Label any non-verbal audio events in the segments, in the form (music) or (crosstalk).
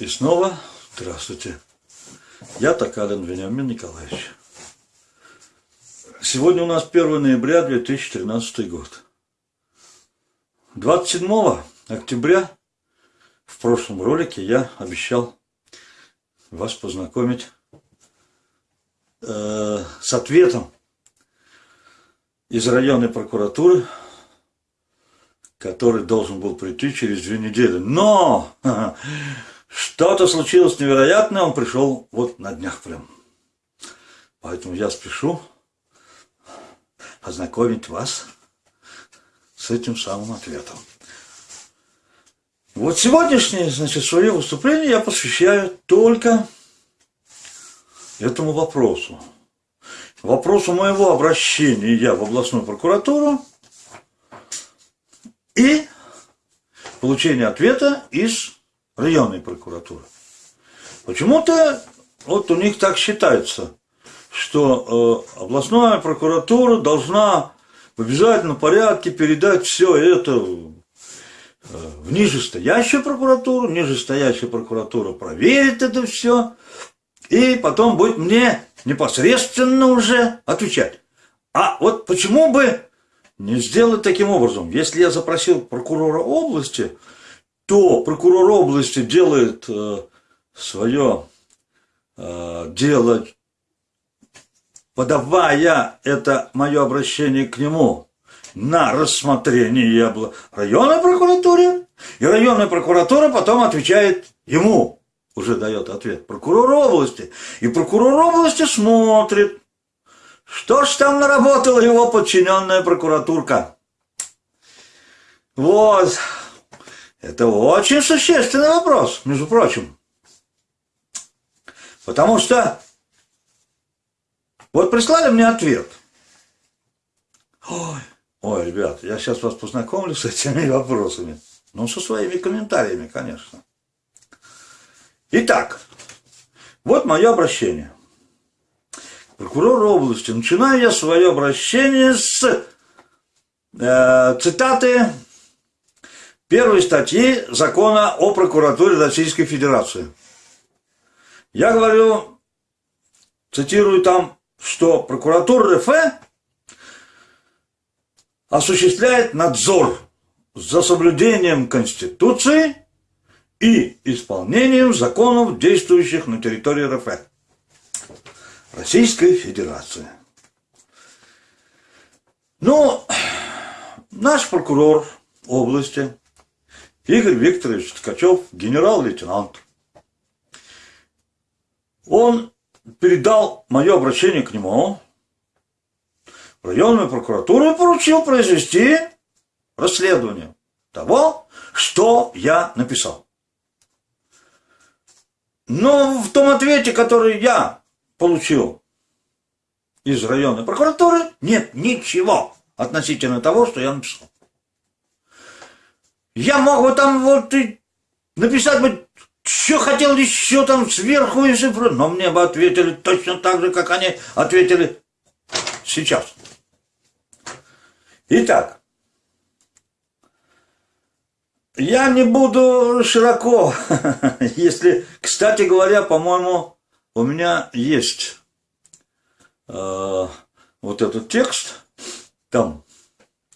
И снова здравствуйте. Я Токалин Вениамин Николаевич. Сегодня у нас 1 ноября 2013 год. 27 октября в прошлом ролике я обещал вас познакомить э, с ответом из районной прокуратуры, который должен был прийти через две недели. Но (laughs) что-то случилось невероятное, он пришел вот на днях прям. Поэтому я спешу ознакомить вас с этим самым ответом. Вот сегодняшнее, значит, свое выступление я посвящаю только этому вопросу. Вопросу моего обращения я в областную прокуратуру и получения ответа из районной прокуратуры. Почему-то вот у них так считается, что э, областная прокуратура должна в обязательном порядке передать все это э, в нижестоящую прокуратуру, нижестоящая прокуратура проверит это все, и потом будет мне непосредственно уже отвечать. А вот почему бы не сделать таким образом? Если я запросил прокурора области, то прокурор области делает э, свое э, дело, подавая это мое обращение к нему на рассмотрение районной прокуратуре, и районная прокуратура потом отвечает ему, уже дает ответ прокурор области, и прокурор области смотрит, что ж там наработала его подчиненная прокуратурка. Вот. Это очень существенный вопрос, между прочим. Потому что вот прислали мне ответ. Ой, ой, ребят, я сейчас вас познакомлю с этими (laughs) вопросами. Ну, со своими комментариями, конечно. Итак, вот мое обращение. Прокурор области. Начинаю я свое обращение с э, цитаты первой статьи закона о прокуратуре Российской Федерации. Я говорю, цитирую там, что прокуратура РФ осуществляет надзор за соблюдением Конституции и исполнением законов, действующих на территории РФ. Российской Федерации. Ну, наш прокурор области Игорь Викторович Ткачев, генерал-лейтенант. Он передал мое обращение к нему в районную прокуратуру и поручил произвести расследование того, что я написал. Но в том ответе, который я получил из районной прокуратуры, нет ничего относительно того, что я написал. Я мог бы там вот и написать бы, что хотел еще там сверху и цифры, но мне бы ответили точно так же, как они ответили сейчас. Итак, я не буду широко, (laughs) если, кстати говоря, по-моему, у меня есть э, вот этот текст там,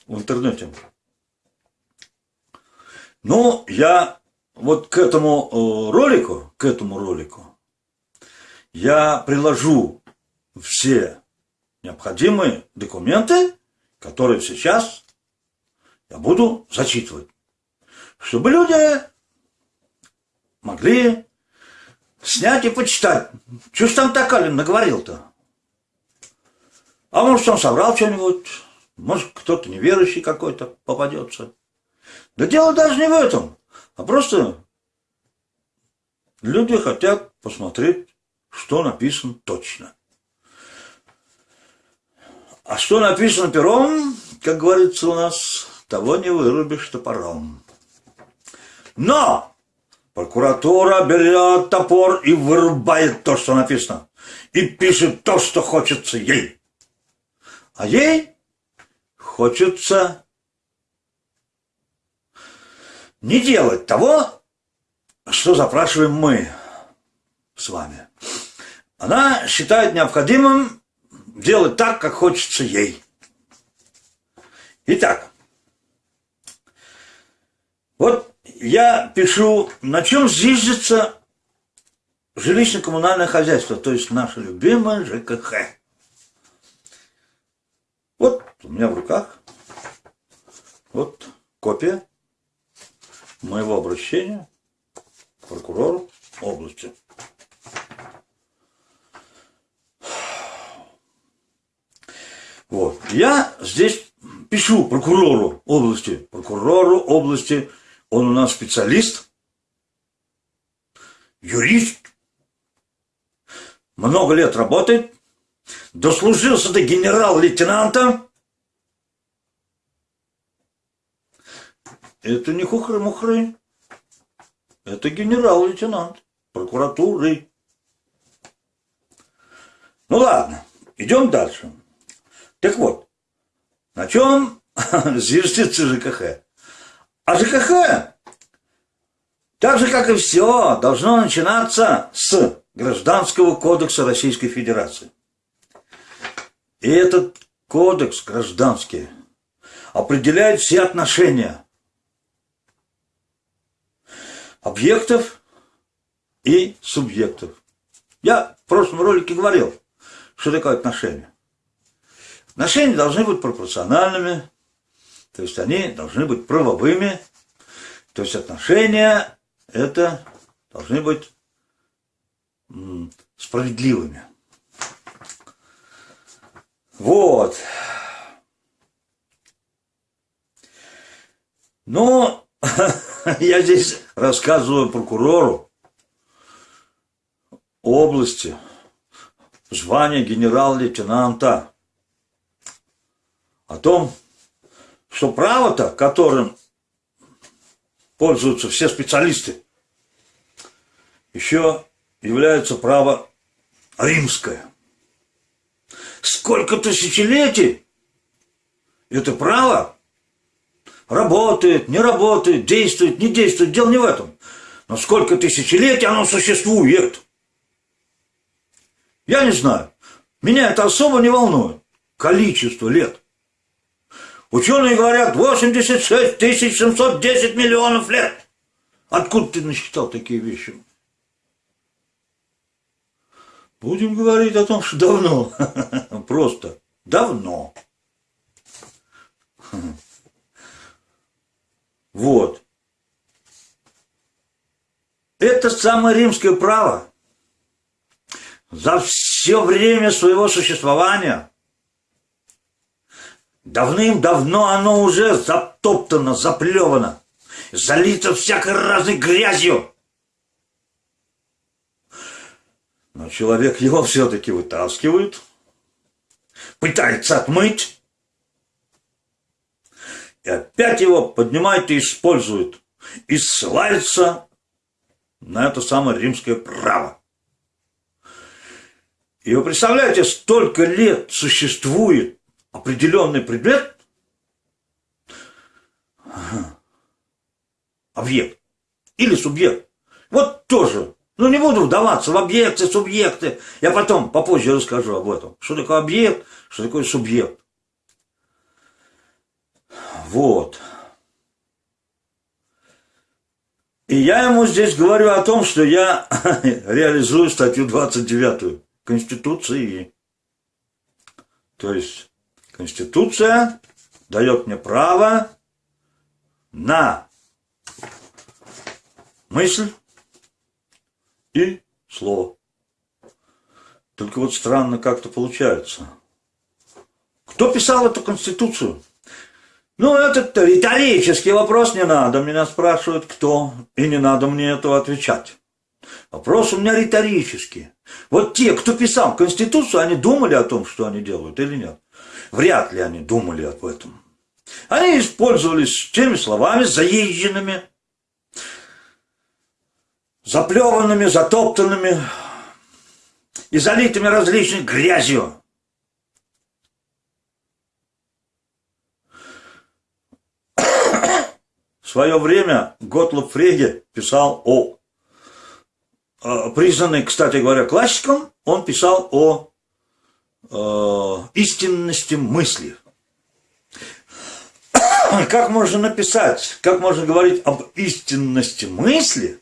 в интернете. Ну, я вот к этому э, ролику, к этому ролику, я приложу все необходимые документы, которые сейчас я буду зачитывать, чтобы люди могли снять и почитать. Что ж там Токалин наговорил-то? А может, он соврал что-нибудь? Может, кто-то неверующий какой-то попадется? Да дело даже не в этом, а просто люди хотят посмотреть, что написано точно. А что написано пером, как говорится у нас, того не вырубишь топором. Но прокуратура берет топор и вырубает то, что написано, и пишет то, что хочется ей. А ей хочется не делать того, что запрашиваем мы с вами? Она считает необходимым делать так, как хочется ей. Итак, вот я пишу, на чем зиждется жилищно-коммунальное хозяйство, то есть наше любимое ЖКХ. Вот у меня в руках вот копия моего обращения прокурору области. Вот. Я здесь пишу прокурору области, прокурору области, он у нас специалист, юрист, много лет работает, дослужился до генерал-лейтенанта. Это не хухры-мухры, это генерал-лейтенант прокуратуры. Ну ладно, идем дальше. Так вот, на чем (laughs) зиждется ЖКХ? А ЖКХ, так же как и все, должно начинаться с Гражданского кодекса Российской Федерации. И этот кодекс гражданский определяет все отношения объектов и субъектов. Я в прошлом ролике говорил, что такое отношения. Отношения должны быть пропорциональными, то есть они должны быть правовыми, то есть отношения это должны быть справедливыми. Вот. Но (laughs) я здесь рассказываю прокурору области звания генерал-лейтенанта о том, что право-то, которым пользуются все специалисты, еще является право римское. Сколько тысячелетий это право работает, не работает, действует, не действует, дело не в этом. Но сколько тысячелетий оно существует. Я не знаю. Меня это особо не волнует. Количество лет. Ученые говорят 86 710 миллионов лет. Откуда ты насчитал такие вещи? Будем говорить о том, что давно. (laughs) Просто давно. Вот. Это самое римское право за все время своего существования давным-давно оно уже затоптано, заплевано, залито всякой разной грязью. Но человек его все-таки вытаскивает, пытается отмыть, и опять его поднимает и использует, и ссылается на это самое римское право. И вы представляете, столько лет существует определенный предмет, объект или субъект. Вот тоже ну, не буду вдаваться в объекты, субъекты. Я потом, попозже расскажу об этом. Что такое объект, что такое субъект. Вот. И я ему здесь говорю о том, что я (laughs) реализую статью 29 Конституции. То есть Конституция дает мне право на мысль, и слово. Только вот странно как-то получается. Кто писал эту конституцию? Ну, этот риторический вопрос не надо. Меня спрашивают, кто, и не надо мне этого отвечать. Вопрос у меня риторический. Вот те, кто писал Конституцию, они думали о том, что они делают или нет? Вряд ли они думали об этом. Они использовались теми словами заезженными, заплеванными, затоптанными и залитыми различной грязью. Свое время Готлоб Фреге писал о э, признанный, кстати говоря, классиком, он писал о э, истинности мысли. (coughs) Как можно написать, как можно говорить об истинности мысли,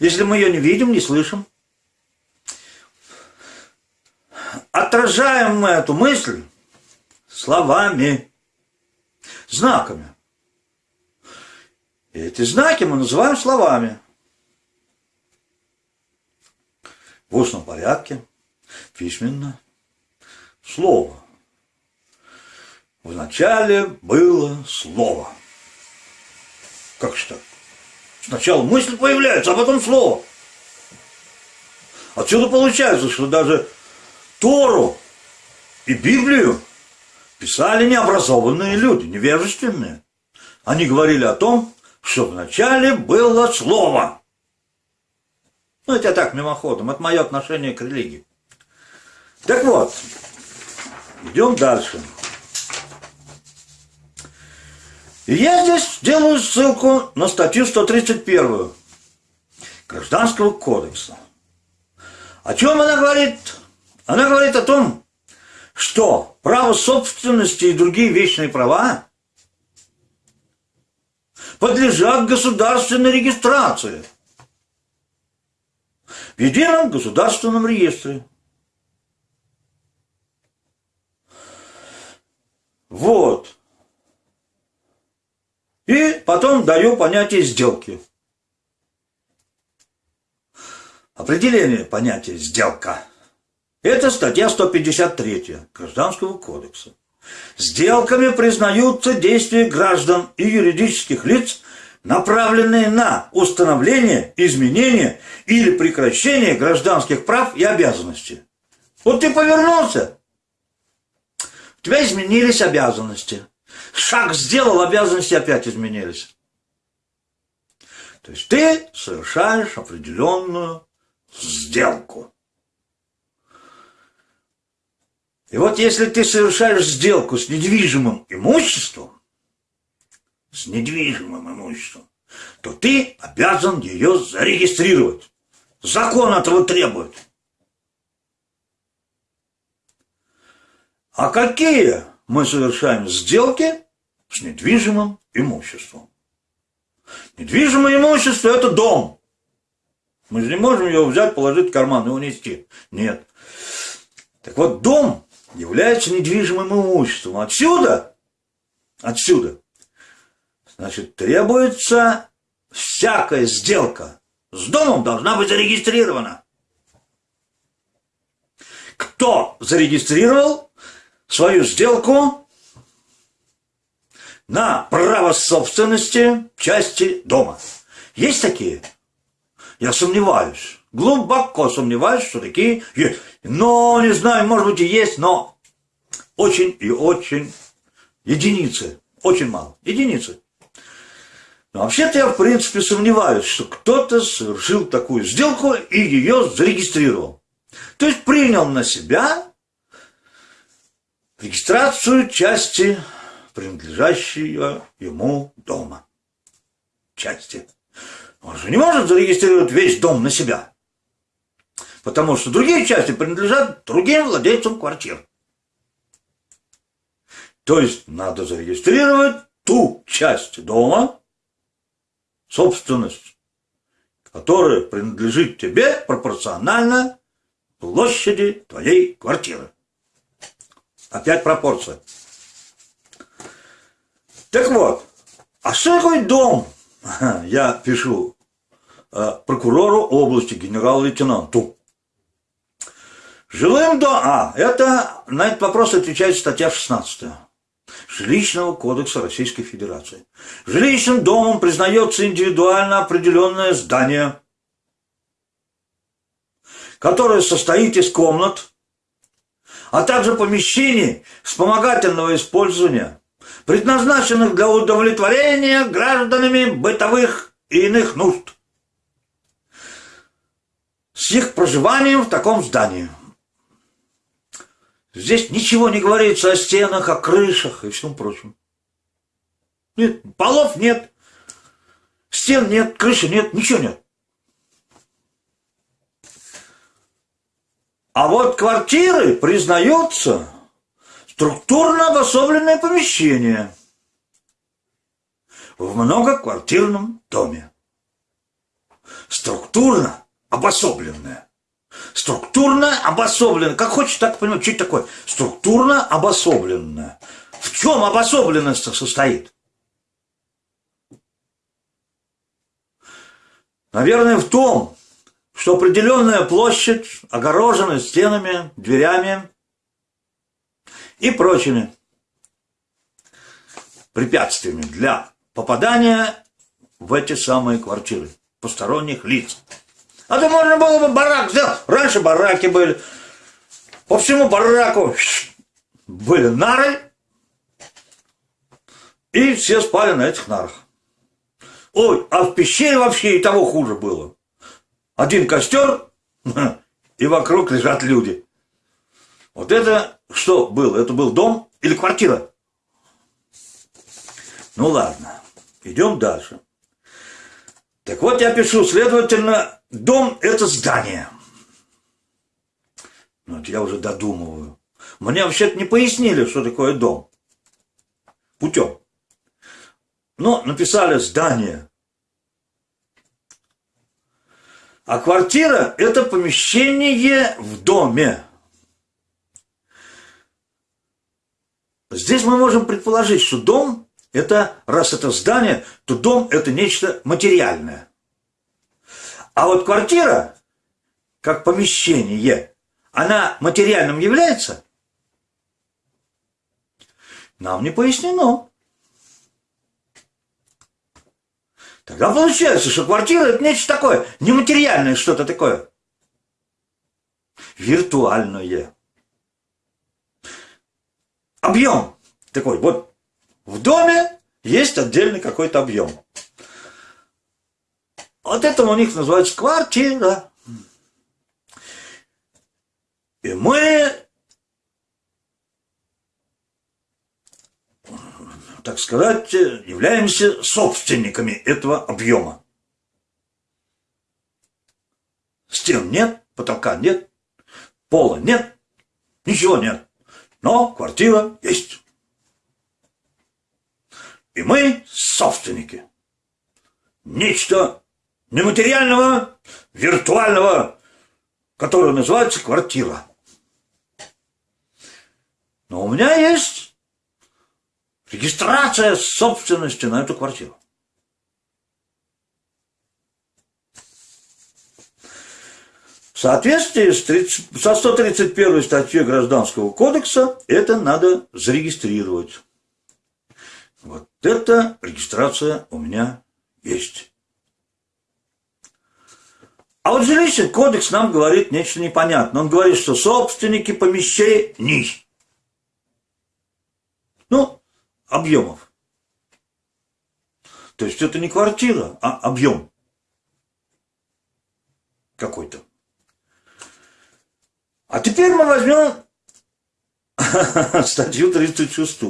если мы ее не видим, не слышим? Отражаем мы эту мысль словами, знаками. И эти знаки мы называем словами. В устном порядке, письменно, слово. Вначале было слово. Как же так? Сначала мысль появляется, а потом слово. Отсюда получается, что даже Тору и Библию писали необразованные люди, невежественные. Они говорили о том, что вначале было слово. Ну, это так, мимоходом, это мое отношение к религии. Так вот, идем дальше. Я здесь делаю ссылку на статью 131 Гражданского кодекса. О чем она говорит? Она говорит о том, что право собственности и другие вечные права подлежат государственной регистрации в едином государственном реестре. Вот. И потом даю понятие сделки. Определение понятия сделка. Это статья 153 Гражданского кодекса. Сделками признаются действия граждан и юридических лиц, направленные на установление, изменение или прекращение гражданских прав и обязанностей. Вот ты повернулся, у тебя изменились обязанности. Шаг сделал, обязанности опять изменились. То есть ты совершаешь определенную сделку. И вот если ты совершаешь сделку с недвижимым имуществом, с недвижимым имуществом, то ты обязан ее зарегистрировать. Закон этого требует. А какие мы совершаем сделки с недвижимым имуществом? Недвижимое имущество – это дом. Мы же не можем его взять, положить в карман и унести. Нет. Так вот, дом является недвижимым имуществом. Отсюда, отсюда, значит, требуется всякая сделка с домом должна быть зарегистрирована. Кто зарегистрировал свою сделку на право собственности части дома? Есть такие? Я сомневаюсь. Глубоко сомневаюсь, что такие есть. Но, не знаю, может быть и есть, но очень и очень единицы. Очень мало. Единицы. Но вообще-то я, в принципе, сомневаюсь, что кто-то совершил такую сделку и ее зарегистрировал. То есть принял на себя регистрацию части, принадлежащего ему дома. Части. Он же не может зарегистрировать весь дом на себя. Потому что другие части принадлежат другим владельцам квартир. То есть надо зарегистрировать ту часть дома, собственность, которая принадлежит тебе пропорционально площади твоей квартиры. Опять пропорция. Так вот, а что такое дом? Я пишу э, прокурору области, генерал-лейтенанту. Жилым домом... А, это на этот вопрос отвечает статья 16 Жилищного кодекса Российской Федерации. Жилищным домом признается индивидуально определенное здание, которое состоит из комнат, а также помещений вспомогательного использования, предназначенных для удовлетворения гражданами бытовых и иных нужд с их проживанием в таком здании. Здесь ничего не говорится о стенах, о крышах и всем прочем. Нет, полов нет, стен нет, крыши нет, ничего нет. А вот квартиры признаются структурно обособленное помещение в многоквартирном доме. Структурно обособленное. Структурно обособленное. Как хочешь, так понимать, что это такое? Структурно обособленное. В чем обособленность состоит? Наверное, в том, что определенная площадь огорожена стенами, дверями и прочими препятствиями для попадания в эти самые квартиры посторонних лиц. А то можно было бы барак сделать. Раньше бараки были. По всему бараку были нары, и все спали на этих нарах. Ой, а в пещере вообще и того хуже было. Один костер, (laughs) и вокруг лежат люди. Вот это что было? Это был дом или квартира? Ну ладно, идем дальше. Так вот я пишу, следовательно, дом – это здание. Ну, вот я уже додумываю. Мне вообще-то не пояснили, что такое дом. Путем. Но написали здание. А квартира – это помещение в доме. Здесь мы можем предположить, что дом – это, раз это здание, то дом – это нечто материальное. А вот квартира, как помещение, она материальным является? Нам не пояснено. Тогда получается, что квартира это нечто такое, нематериальное что-то такое. Виртуальное. Объем такой. Вот в доме есть отдельный какой-то объем. Вот это у них называется квартира. И мы так сказать, являемся собственниками этого объема. Стен нет, потолка нет, пола нет, ничего нет, но квартира есть. И мы собственники. Нечто нематериального, виртуального, которое называется квартира. Но у меня есть Регистрация собственности на эту квартиру. В соответствии с 30, со 131 статьей Гражданского кодекса это надо зарегистрировать. Вот эта регистрация у меня есть. А вот жилищный кодекс нам говорит нечто непонятное. Он говорит, что собственники помещений. Ну, объемов. То есть это не квартира, а объем какой-то. А теперь мы возьмем (laughs) статью 36.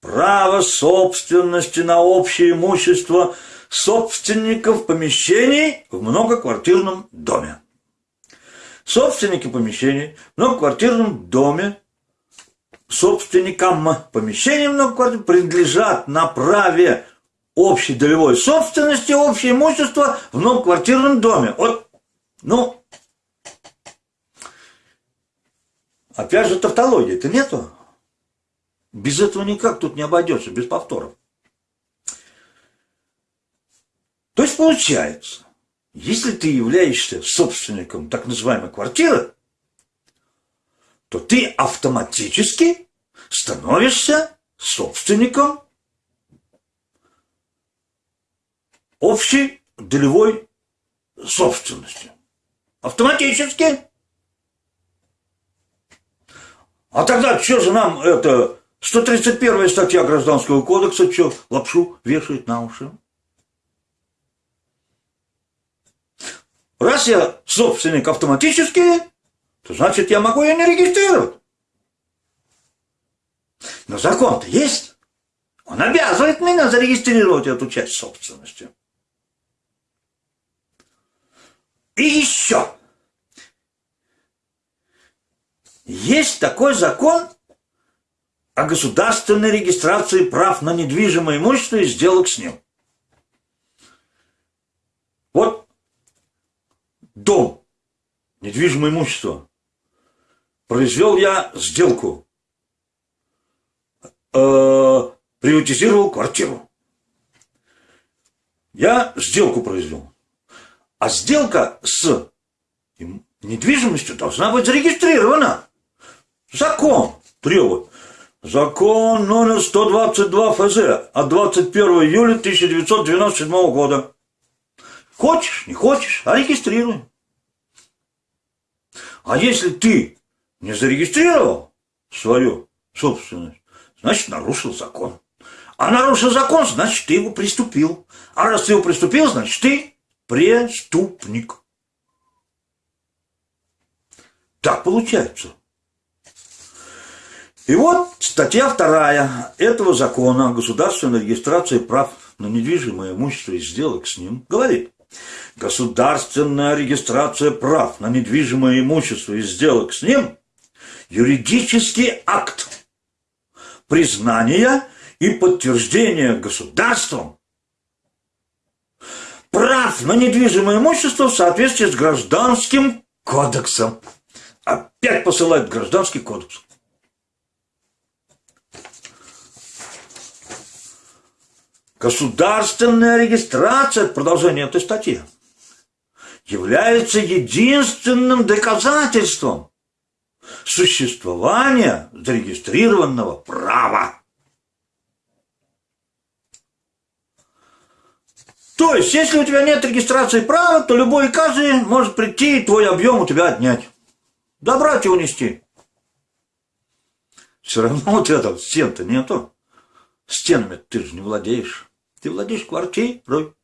Право собственности на общее имущество собственников помещений в многоквартирном доме. Собственники помещений в многоквартирном доме собственникам помещений многоквартирных принадлежат на праве общей долевой собственности общее имущество в многоквартирном доме. Вот, ну, опять же тавтологии это нету. Без этого никак тут не обойдется, без повторов. То есть получается, если ты являешься собственником так называемой квартиры, то ты автоматически становишься собственником общей долевой собственности. Автоматически. А тогда что же нам это 131 статья Гражданского кодекса, что лапшу вешает на уши? Раз я собственник автоматически, то значит я могу ее не регистрировать. Но закон-то есть. Он обязывает меня зарегистрировать эту часть собственности. И еще. Есть такой закон о государственной регистрации прав на недвижимое имущество и сделок с ним. Вот дом, недвижимое имущество. Произвел я сделку. Э, приватизировал квартиру. Я сделку произвел. А сделка с недвижимостью должна быть зарегистрирована. Закон требует. Закон номер 122 ФЗ от 21 июля 1997 года. Хочешь, не хочешь, а регистрируй. А если ты не зарегистрировал свою собственность, значит нарушил закон. А нарушил закон, значит ты его приступил. А раз ты его приступил, значит ты преступник. Так получается. И вот статья вторая этого закона о государственной регистрации прав на недвижимое имущество и сделок с ним говорит, государственная регистрация прав на недвижимое имущество и сделок с ним – юридический акт признания и подтверждения государством прав на недвижимое имущество в соответствии с гражданским кодексом. Опять посылают гражданский кодекс. Государственная регистрация, продолжение этой статьи, является единственным доказательством существования зарегистрированного права. То есть, если у тебя нет регистрации права, то любой и каждый может прийти и твой объем у тебя отнять. Добрать и унести. Все равно у тебя там стен-то нету. Стенами ты же не владеешь. Ты владеешь квартирой.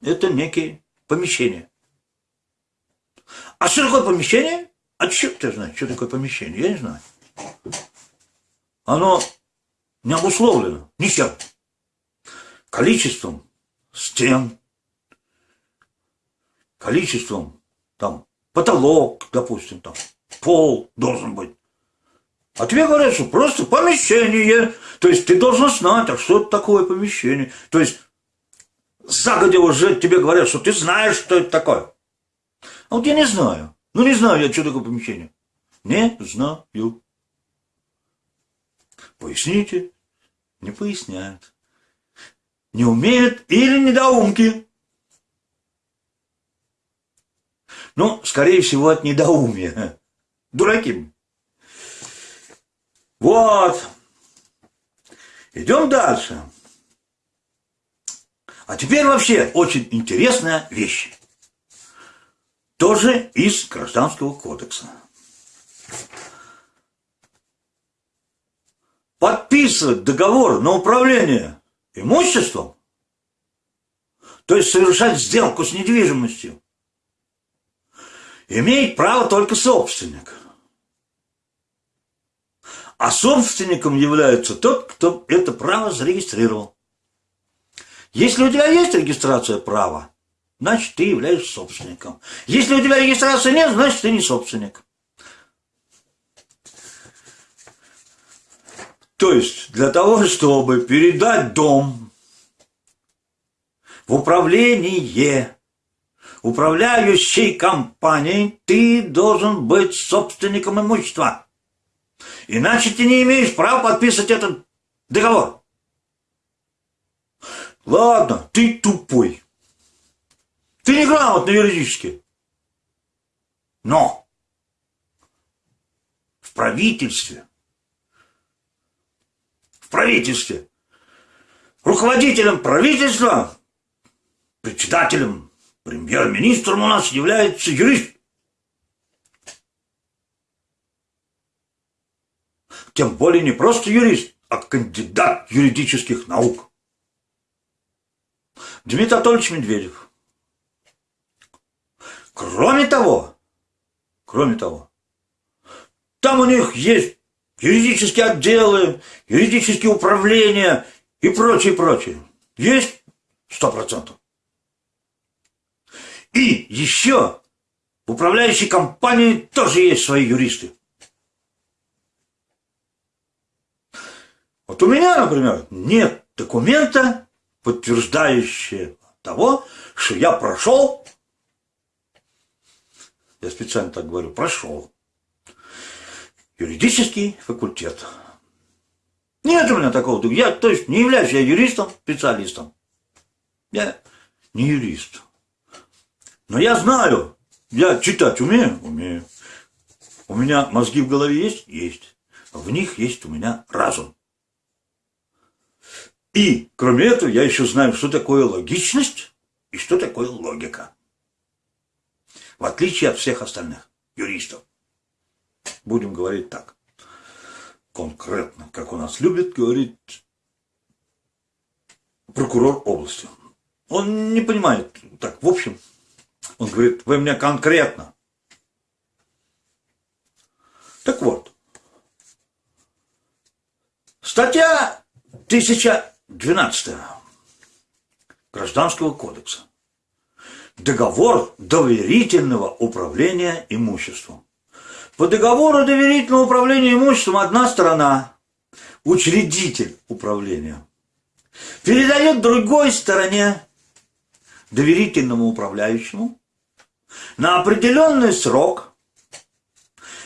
Это некие помещения. А что такое помещение? А что ты знаешь, что такое помещение? Я не знаю. Оно не обусловлено ничем. Количеством стен, количеством там потолок, допустим, там пол должен быть. А тебе говорят, что просто помещение. То есть ты должен знать, а что это такое помещение. То есть загодя уже тебе говорят, что ты знаешь, что это такое. А вот я не знаю. Ну не знаю я, что такое помещение. Не знаю. Поясните. Не поясняют. Не умеют или недоумки. Ну, скорее всего, от недоумия. Дураки. Вот. Идем дальше. А теперь вообще очень интересная вещь. Тоже из Гражданского кодекса. Подписывать договор на управление имуществом, то есть совершать сделку с недвижимостью, имеет право только собственник – а собственником является тот, кто это право зарегистрировал. Если у тебя есть регистрация права, значит, ты являешься собственником. Если у тебя регистрации нет, значит, ты не собственник. То есть, для того, чтобы передать дом в управление управляющей компанией, ты должен быть собственником имущества. Иначе ты не имеешь права подписывать этот договор. Ладно, ты тупой. Ты неграмотный юридически. Но в правительстве, в правительстве, руководителем правительства, председателем, премьер-министром у нас является юрист. Тем более не просто юрист, а кандидат юридических наук. Дмитрий Анатольевич Медведев. Кроме того, кроме того, там у них есть юридические отделы, юридические управления и прочее, прочее. Есть сто процентов. И еще в управляющей компании тоже есть свои юристы. Вот у меня, например, нет документа, подтверждающего того, что я прошел, я специально так говорю, прошел юридический факультет. Нет у меня такого. Я, то есть, не являюсь я юристом, специалистом. Я не юрист. Но я знаю, я читать умею? Умею. У меня мозги в голове есть? Есть. В них есть у меня разум. И, кроме этого, я еще знаю, что такое логичность и что такое логика. В отличие от всех остальных юристов. Будем говорить так. Конкретно, как у нас любит говорить прокурор области. Он не понимает, так, в общем, он говорит, вы мне конкретно. Так вот, статья 1012 Гражданского кодекса. Договор доверительного управления имуществом. По договору доверительного управления имуществом одна сторона, учредитель управления, передает другой стороне, доверительному управляющему, на определенный срок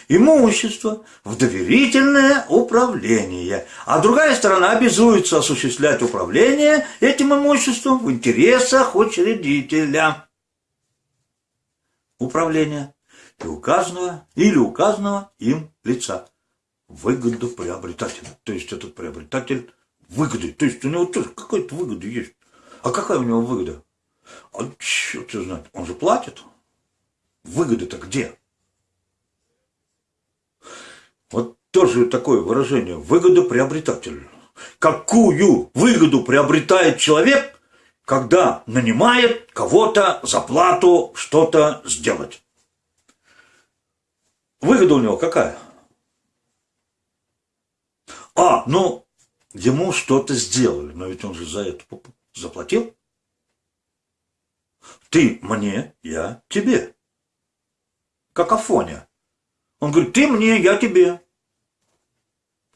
имущество в доверительное управление, а другая сторона обязуется осуществлять управление этим имуществом в интересах учредителя управления и указанного или указанного им лица выгодоприобретателя. То есть этот приобретатель выгоды. То есть у него тоже какая-то выгода есть. А какая у него выгода? А черт знает, он же платит. Выгода-то где? Вот тоже такое выражение. Выгодоприобретатель. Какую выгоду приобретает человек, когда нанимает кого-то за плату что-то сделать? Выгода у него какая? А, ну, ему что-то сделали, но ведь он же за это заплатил. Ты мне, я тебе. Как Афоня. Он говорит, ты мне, я тебе.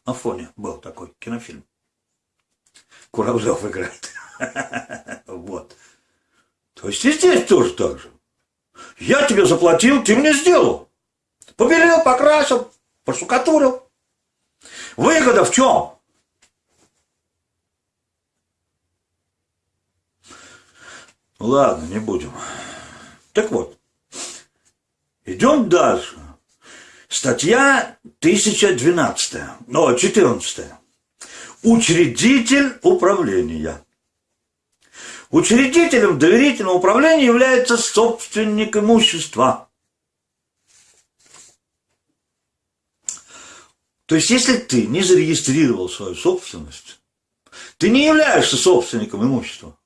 Афоня был такой кинофильм. Куравлев играет. (laughs) Вот. То есть и здесь тоже так же. Я тебе заплатил, ты мне сделал. Побелел, покрасил, пошукатурил. Выгода в чем? Ладно, не будем. Так вот, идем дальше. Статья 1012, о, 14. Учредитель управления. Учредителем доверительного управления является собственник имущества. То есть, если ты не зарегистрировал свою собственность, ты не являешься собственником имущества.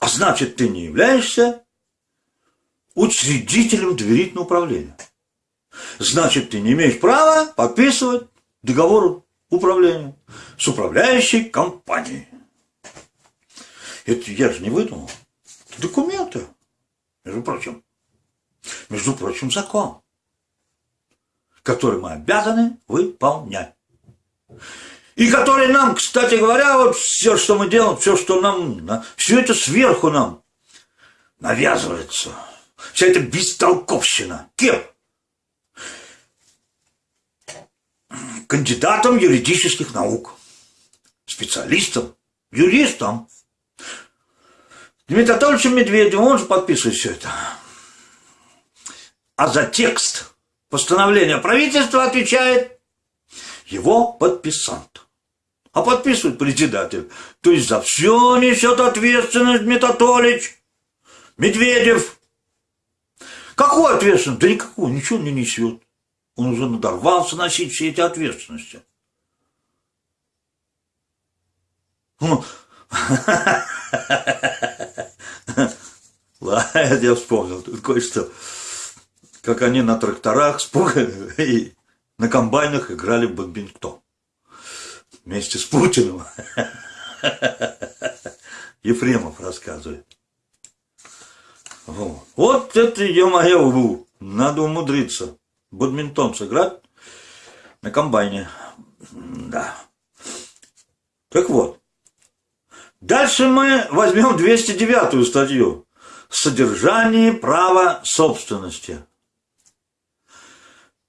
А значит, ты не являешься учредителем доверительного управления. Значит, ты не имеешь права подписывать договор управления с управляющей компанией. Это я же не выдумал. Это документы, между прочим. Между прочим, закон который мы обязаны выполнять. И который нам, кстати говоря, вот все, что мы делаем, все, что нам, все это сверху нам навязывается. Вся эта бестолковщина. Кем? Кандидатом юридических наук. Специалистом, юристом. Дмитрий Анатольевичем Медведевым, он же подписывает все это. А за текст постановление правительства отвечает его подписант. А подписывает председатель. То есть за все несет ответственность Метатолич, Медведев. Какую ответственность? Да никакую, ничего не несет. Он уже надорвался носить все эти ответственности. Ну, (laughs) ладно, я вспомнил кое-что как они на тракторах и на комбайнах играли в бадминтон. Вместе с Путиным. (laughs) Ефремов рассказывает. Вот, вот это, ё-моё, надо умудриться. Бадминтон сыграть на комбайне. Да. Так вот, дальше мы возьмем 209 статью «Содержание права собственности».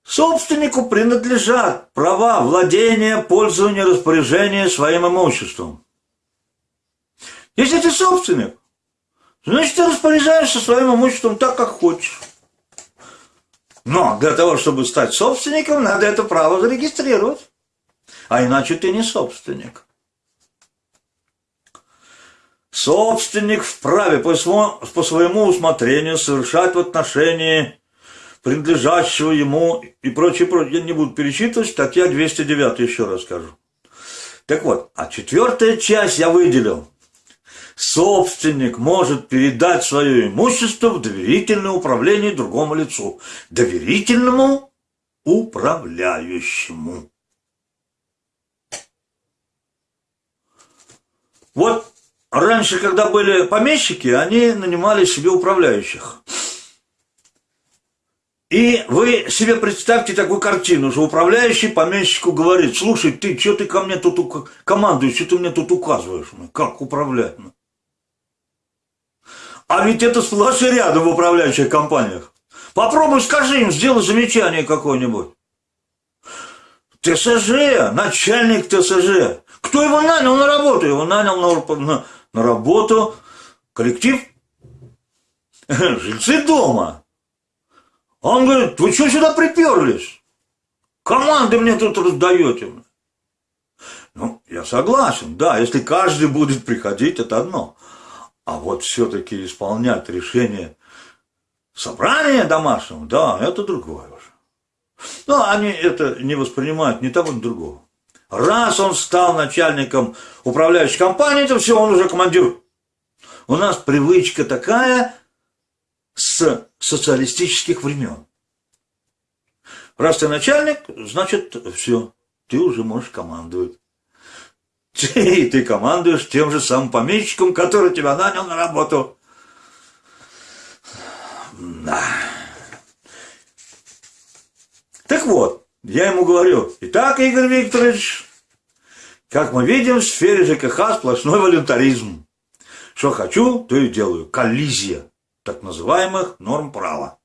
Собственнику принадлежат права владения, пользования, распоряжения своим имуществом. Если ты собственник, значит ты распоряжаешься своим имуществом так, как хочешь. Но для того, чтобы стать собственником, надо это право зарегистрировать. А иначе ты не собственник. Собственник вправе по своему, по своему усмотрению совершать в отношении принадлежащего ему и прочее, прочее. Я не буду перечитывать, статья 209 еще раз скажу. Так вот, а четвертая часть я выделил. Собственник может передать свое имущество в доверительное управление другому лицу. Доверительному управляющему. Вот раньше, когда были помещики, они нанимали себе управляющих. И вы себе представьте такую картину, что управляющий помещику говорит, слушай, ты, что ты ко мне тут командуешь, что ты мне тут указываешь, ну, как управлять? Ну?» А ведь это сплошь и рядом в управляющих компаниях. Попробуй скажи им, сделай замечание какое-нибудь. ТСЖ, начальник ТСЖ. Кто его нанял на работу? Его нанял на, на, на работу коллектив (laughs) жильцы дома. Он говорит, вы что сюда приперлись? Команды мне тут раздаете. Ну, я согласен, да, если каждый будет приходить, это одно. А вот все-таки исполнять решение собрания домашнего, да, это другое уже. Но они это не воспринимают ни того, ни другого. Раз он стал начальником управляющей компании, то все, он уже командир. У нас привычка такая с социалистических времен. Раз ты начальник, значит, все, ты уже можешь командовать. И ты командуешь тем же самым помещиком, который тебя нанял на работу. Да. Так вот, я ему говорю, итак, Игорь Викторович, как мы видим, в сфере ЖКХ сплошной волюнтаризм. Что хочу, то и делаю. Коллизия так называемых норм права.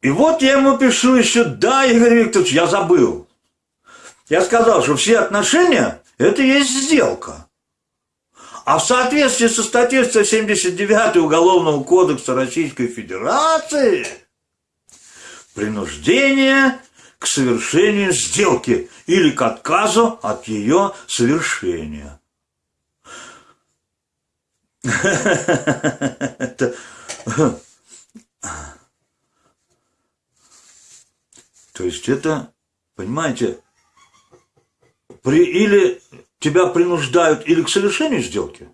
И вот я ему пишу еще, да, Игорь Викторович, я забыл. Я сказал, что все отношения – это есть сделка. А в соответствии со статьей 179 Уголовного кодекса Российской Федерации принуждение к совершению сделки или к отказу от ее совершения. То есть это, понимаете, при, или тебя принуждают или к совершению сделки,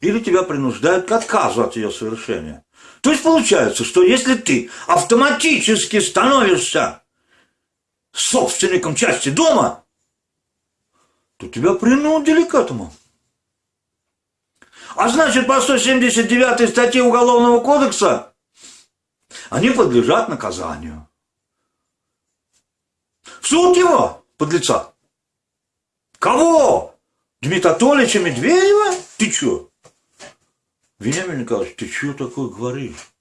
или тебя принуждают к отказу от ее совершения. То есть получается, что если ты автоматически становишься собственником части дома, то тебя принудили к этому. А значит, по 179 статье Уголовного кодекса они подлежат наказанию. Суд его, подлеца. Кого? Дмитрия Анатольевича Медведева? Ты чё? Вениамин Николаевич, ты чё такое говоришь?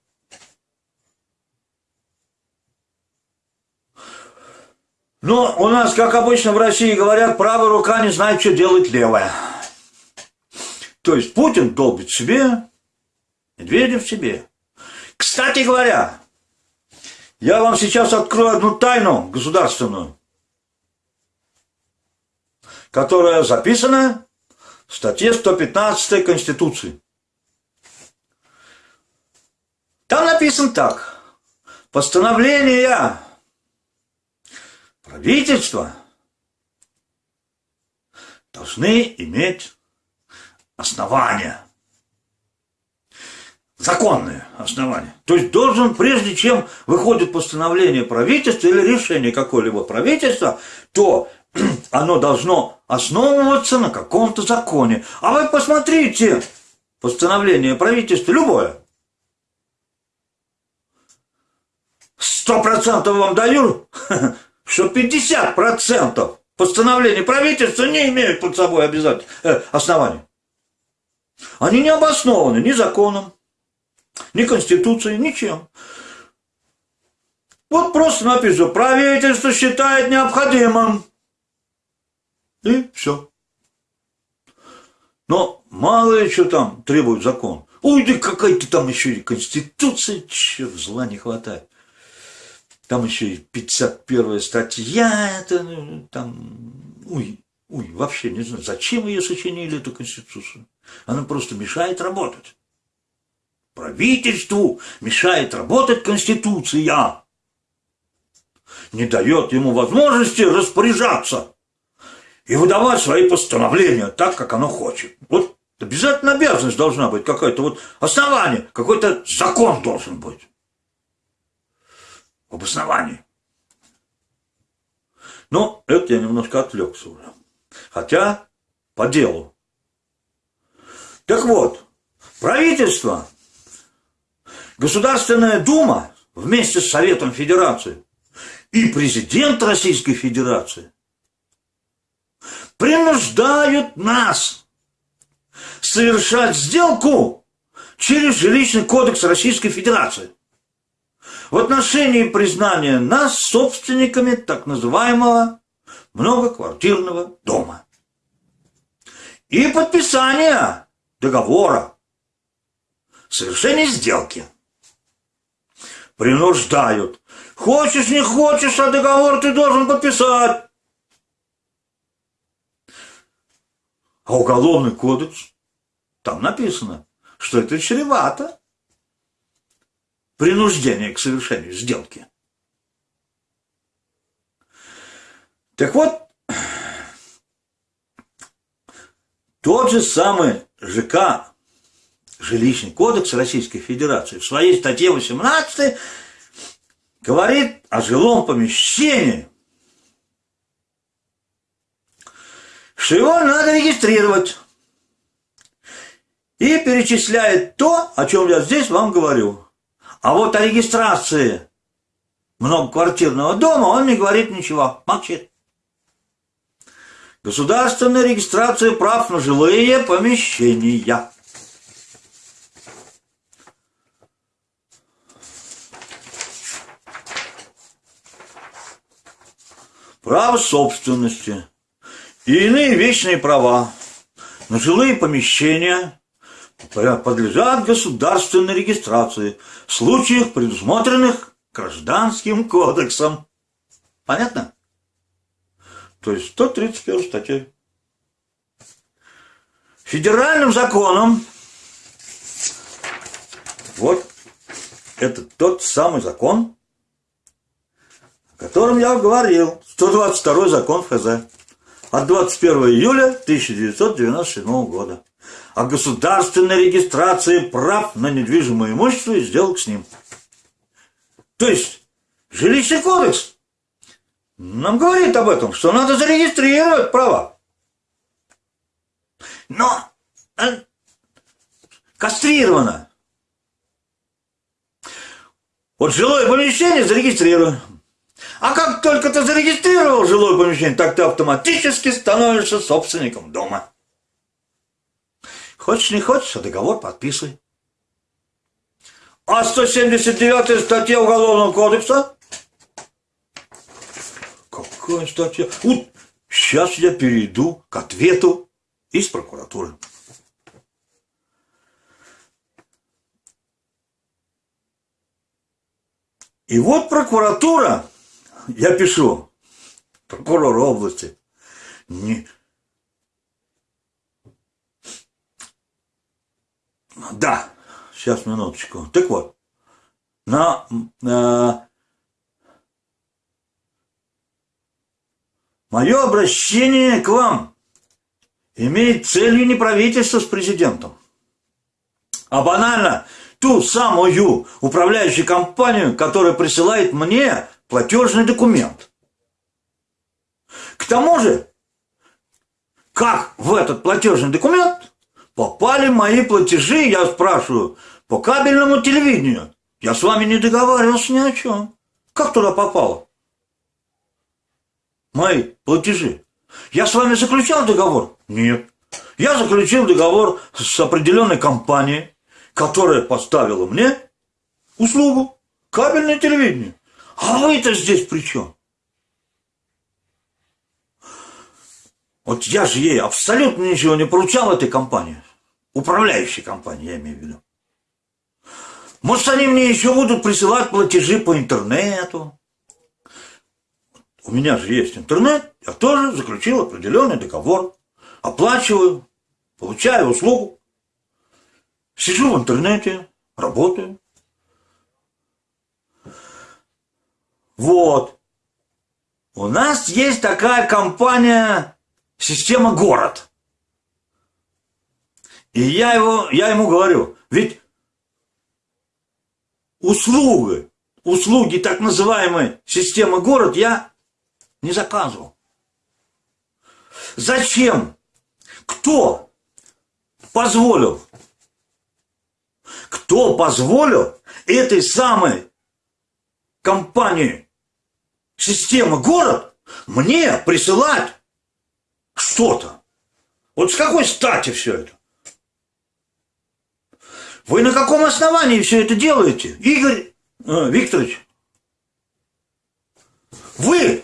Но у нас, как обычно в России говорят, правая рука не знает, что делать левая. То есть Путин долбит себе, Медведев себе. Кстати говоря, я вам сейчас открою одну тайну государственную, которая записана в статье 115 Конституции. Там написано так. Постановления правительства должны иметь основания. Законные основания. То есть должен, прежде чем выходит постановление правительства или решение какое-либо правительства, то (clears throat) оно должно основываться на каком-то законе. А вы посмотрите, постановление правительства любое. Сто процентов вам даю, (laughs) что 50% постановлений правительства не имеют под собой обязательно э, оснований. Они не обоснованы ни законом, ни конституцией, ничем. Вот просто написано, правительство считает необходимым. И все. Но мало что там требует закон. Ой, да какая-то там еще и конституция, черт, зла не хватает. Там еще и 51 статья, это ну, там, ой, ой, вообще не знаю, зачем ее сочинили, эту конституцию. Она просто мешает работать. Правительству мешает работать Конституция. Не дает ему возможности распоряжаться и выдавать свои постановления так, как оно хочет. Вот обязательно обязанность должна быть какое-то вот основание, какой-то закон должен быть. Об основании. Но это я немножко отвлекся уже. Хотя по делу. Так вот, правительство, Государственная Дума вместе с Советом Федерации и президент Российской Федерации принуждают нас совершать сделку через жилищный кодекс Российской Федерации в отношении признания нас собственниками так называемого многоквартирного дома и подписания договора, совершение сделки. Принуждают. Хочешь, не хочешь, а договор ты должен подписать. А уголовный кодекс, там написано, что это чревато. Принуждение к совершению сделки. Так вот, тот же самый ЖК, жилищный кодекс Российской Федерации, в своей статье 18 говорит о жилом помещении, что его надо регистрировать. И перечисляет то, о чем я здесь вам говорю. А вот о регистрации многоквартирного дома он не говорит ничего, молчит. Государственная регистрация прав на жилые помещения. Право собственности и иные вечные права на жилые помещения подлежат государственной регистрации в случаях, предусмотренных Гражданским кодексом. Понятно? То есть 131 статья. Федеральным законом вот это тот самый закон, о котором я говорил, 122 закон ФЗ от 21 июля 1997 года о государственной регистрации прав на недвижимое имущество и сделок с ним. То есть, жилищный кодекс нам говорит об этом, что надо зарегистрировать права. Но э, кастрировано. Вот жилое помещение зарегистрируем. А как только ты зарегистрировал жилое помещение, так ты автоматически становишься собственником дома. Хочешь, не хочешь, а договор подписывай. А 179 статья Уголовного кодекса? Какая статья? Вот сейчас я перейду к ответу из прокуратуры. И вот прокуратура я пишу, прокурор области, не... Да, сейчас, минуточку. Так вот, на, на мое обращение к вам имеет целью не правительство с президентом, а банально ту самую управляющую компанию, которая присылает мне платежный документ. К тому же, как в этот платежный документ попали мои платежи, я спрашиваю, по кабельному телевидению. Я с вами не договаривался ни о чем. Как туда попало? мои платежи? Я с вами заключал договор? Нет. Я заключил договор с определенной компанией, которая поставила мне услугу кабельное телевидение. А вы-то здесь при чем? Вот я же ей абсолютно ничего не поручал этой компании. Управляющей компании, я имею в виду. Может, они мне еще будут присылать платежи по интернету. У меня же есть интернет, я тоже заключил определенный договор. Оплачиваю, получаю услугу. Сижу в интернете, работаю. Вот. У нас есть такая компания «Система город». И я, его, я ему говорю, ведь услуги, услуги так называемой системы город я не заказывал. Зачем? Кто позволил? Кто позволил этой самой компании системы город мне присылать что-то? Вот с какой стати все это? Вы на каком основании все это делаете, Игорь э, Викторович? Вы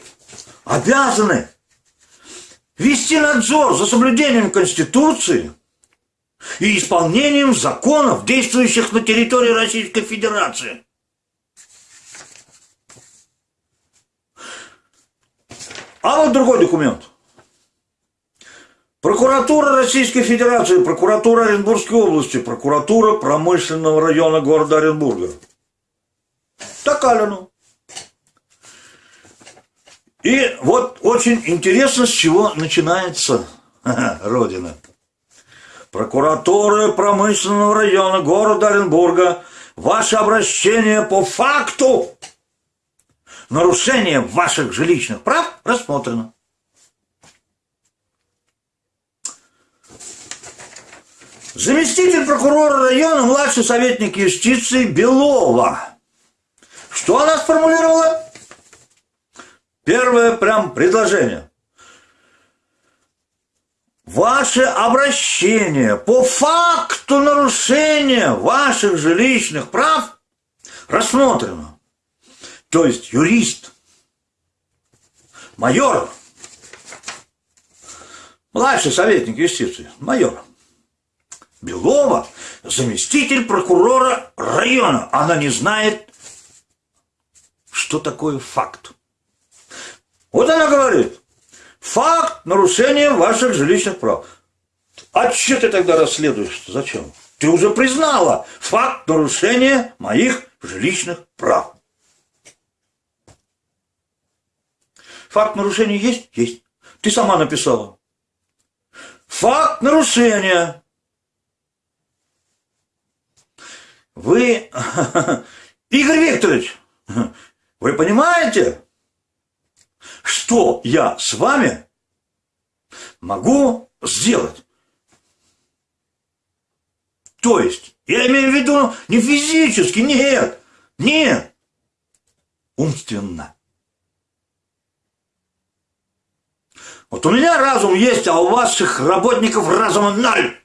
обязаны вести надзор за соблюдением Конституции и исполнением законов, действующих на территории Российской Федерации. А вот другой документ. Прокуратура Российской Федерации, прокуратура Оренбургской области, прокуратура промышленного района города Оренбурга. Такалину. И вот очень интересно, с чего начинается (laughs) Родина. Прокуратура промышленного района города Оренбурга, ваше обращение по факту нарушения ваших жилищных прав рассмотрено. Заместитель прокурора района, младший советник юстиции Белова. Что она сформулировала? Первое прям предложение. Ваше обращение по факту нарушения ваших жилищных прав рассмотрено. То есть юрист, майор, младший советник юстиции, майор, Белова, заместитель прокурора района. Она не знает, что такое факт. Вот она говорит, факт нарушения ваших жилищных прав. А что ты тогда расследуешь? Зачем? Ты уже признала факт нарушения моих жилищных прав. Факт нарушения есть? Есть. Ты сама написала. Факт нарушения. Вы, (laughs) Игорь Викторович, (laughs) вы понимаете, что я с вами могу сделать? То есть, я имею в виду не физически, нет, нет, умственно. Вот у меня разум есть, а у ваших работников разума ноль.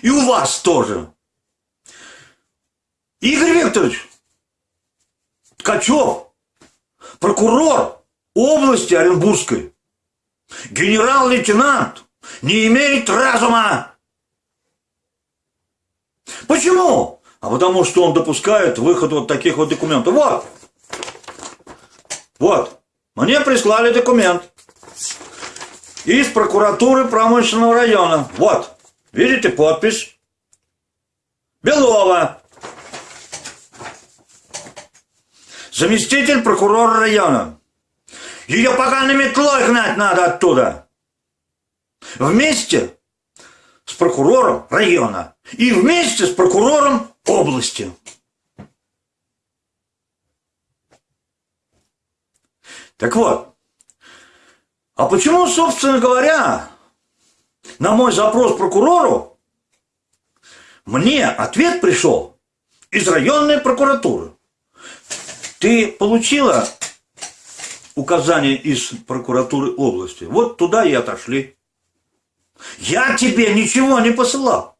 И у вас тоже. Игорь Викторович, Ткачев, прокурор области Оренбургской, генерал-лейтенант, не имеет разума. Почему? А потому что он допускает выход вот таких вот документов. Вот. Вот. Мне прислали документ из прокуратуры промышленного района. Вот. Видите подпись? Белова. заместитель прокурора района. Ее пока на метлой гнать надо оттуда. Вместе с прокурором района и вместе с прокурором области. Так вот, а почему, собственно говоря, на мой запрос прокурору мне ответ пришел из районной прокуратуры? Ты получила указания из прокуратуры области. Вот туда и отошли. Я тебе ничего не посылал.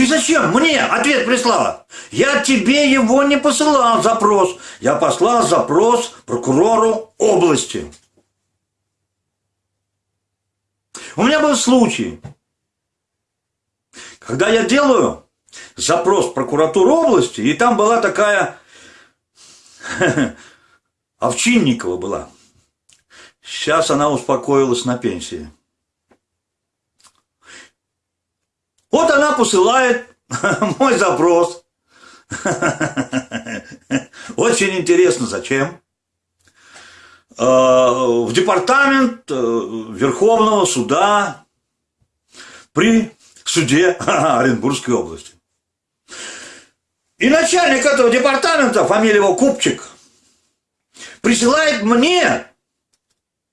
Ты зачем мне ответ прислала? Я тебе его не посылал, запрос. Я послал запрос прокурору области. У меня был случай, когда я делаю запрос в прокуратуру области, и там была такая (laughs) Овчинникова была. Сейчас она успокоилась на пенсии. Вот она посылает (laughs) мой запрос. Очень интересно, зачем? А, в департамент э, Верховного суда при суде (laughs) Оренбургской области. И начальник этого департамента, фамилия его Купчик, присылает мне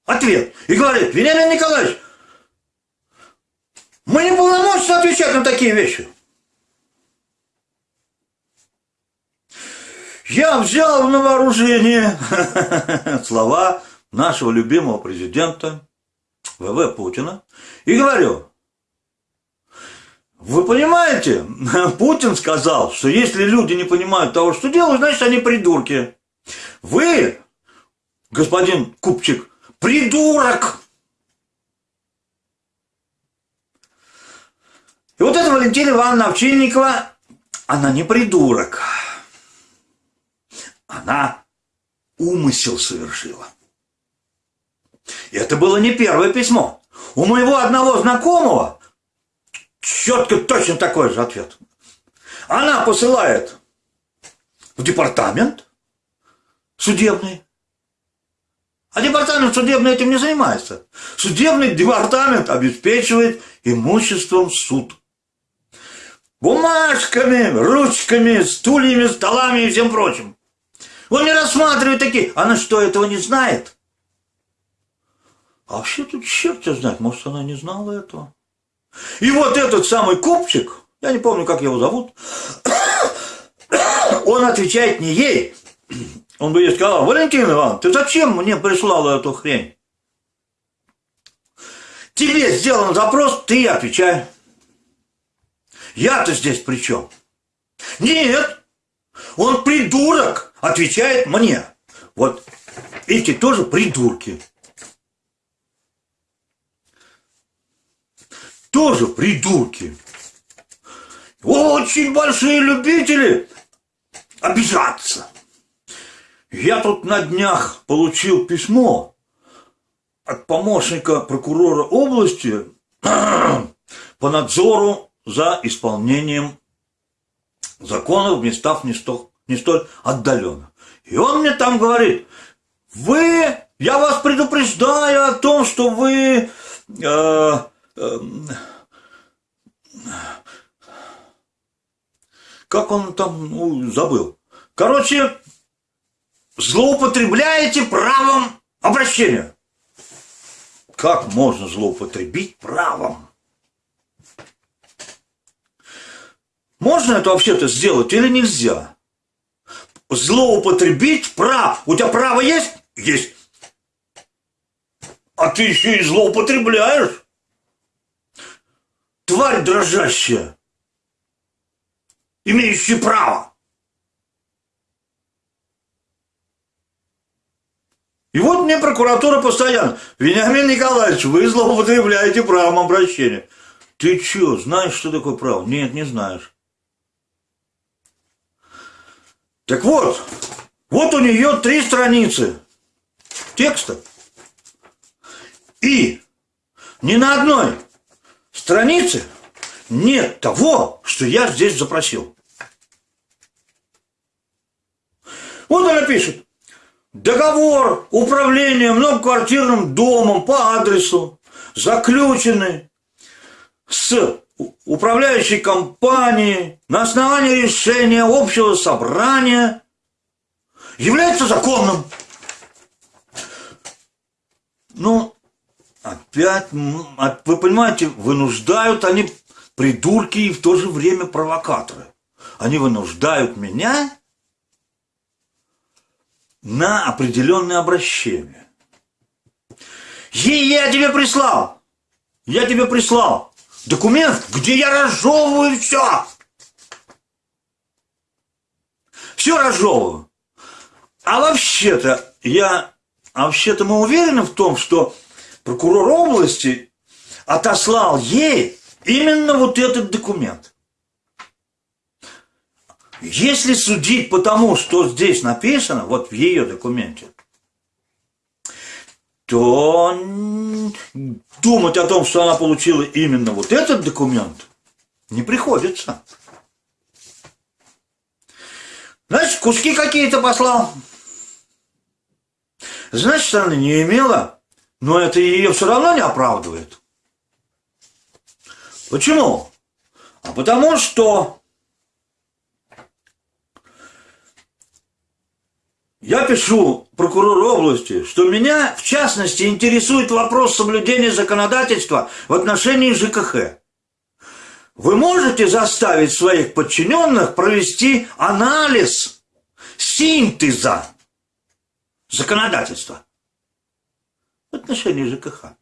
ответ и говорит, Вениамин Николаевич, мы не полномочны отвечать на такие вещи. Я взял на вооружение (laughs) слова нашего любимого президента ВВ Путина и говорю, вы понимаете, (laughs) Путин сказал, что если люди не понимают того, что делают, значит они придурки. Вы, господин Купчик, придурок! И вот эта Валентина Ивановна Овчинникова, она не придурок. Она умысел совершила. И это было не первое письмо. У моего одного знакомого четко точно такой же ответ. Она посылает в департамент судебный. А департамент судебный этим не занимается. Судебный департамент обеспечивает имуществом суд бумажками, ручками, стульями, столами и всем прочим. Он не рассматривает такие. Она что, этого не знает? А вообще тут черт тебя знает, может, она не знала этого. И вот этот самый купчик, я не помню, как его зовут, (coughs) он отвечает не ей. (coughs) Он бы ей сказал, Валентин Ивановна, ты зачем мне прислала эту хрень? Тебе сделан запрос, ты отвечай. Я-то здесь при чем? Нет, он придурок, отвечает мне. Вот эти тоже придурки. Тоже придурки. Очень большие любители обижаться. Я тут на днях получил письмо от помощника прокурора области (clears throat) по надзору за исполнением законов в местах не столь, не столь отдаленно. И он мне там говорит, вы, я вас предупреждаю о том, что вы э, э, как он там, ну, забыл. Короче, злоупотребляете правом обращения. Как можно злоупотребить правом? Можно это вообще-то сделать или нельзя? Злоупотребить прав. У тебя право есть? Есть. А ты еще и злоупотребляешь? Тварь дрожащая, имеющая право. И вот мне прокуратура постоянно, Вениамин Николаевич, вы злоупотребляете правом обращения. Ты что, знаешь, что такое право? Нет, не знаешь. Так вот, вот у нее три страницы текста. И ни на одной странице нет того, что я здесь запросил. Вот она пишет. Договор управления многоквартирным домом по адресу, заключенный с управляющей компании на основании решения общего собрания является законным. Ну, опять, вы понимаете, вынуждают они придурки и в то же время провокаторы. Они вынуждают меня на определенное обращение. Ей я тебе прислал. Я тебе прислал документ, где я разжевываю все. Все разжевываю. А вообще-то я, а вообще-то мы уверены в том, что прокурор области отослал ей именно вот этот документ. Если судить по тому, что здесь написано, вот в ее документе, то думать о том, что она получила именно вот этот документ, не приходится. Значит, куски какие-то послал. Значит, она не имела, но это ее все равно не оправдывает. Почему? А потому что Я пишу прокурору области, что меня, в частности, интересует вопрос соблюдения законодательства в отношении ЖКХ. Вы можете заставить своих подчиненных провести анализ синтеза законодательства в отношении ЖКХ?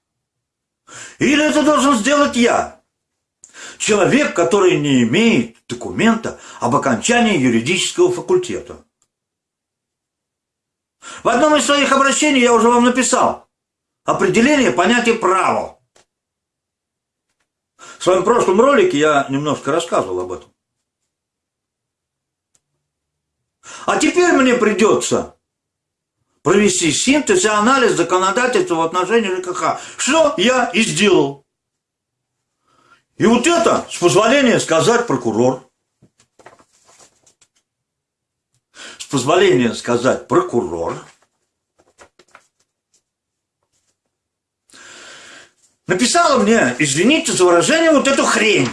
Или это должен сделать я? Человек, который не имеет документа об окончании юридического факультета. В одном из своих обращений я уже вам написал определение понятия право. В своем прошлом ролике я немножко рассказывал об этом. А теперь мне придется провести синтез и анализ законодательства в отношении ЖКХ. Что я и сделал. И вот это, с позволения сказать прокурор, с позволения сказать прокурор, написала мне, извините за выражение, вот эту хрень.